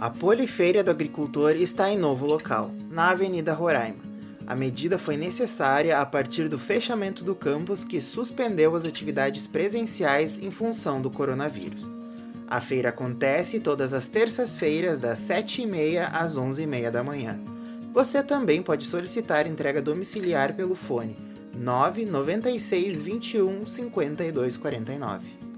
A Polifeira do Agricultor está em novo local, na Avenida Roraima. A medida foi necessária a partir do fechamento do campus que suspendeu as atividades presenciais em função do coronavírus. A feira acontece todas as terças-feiras das 7h30 às 11h30 da manhã. Você também pode solicitar entrega domiciliar pelo fone 996 21 5249.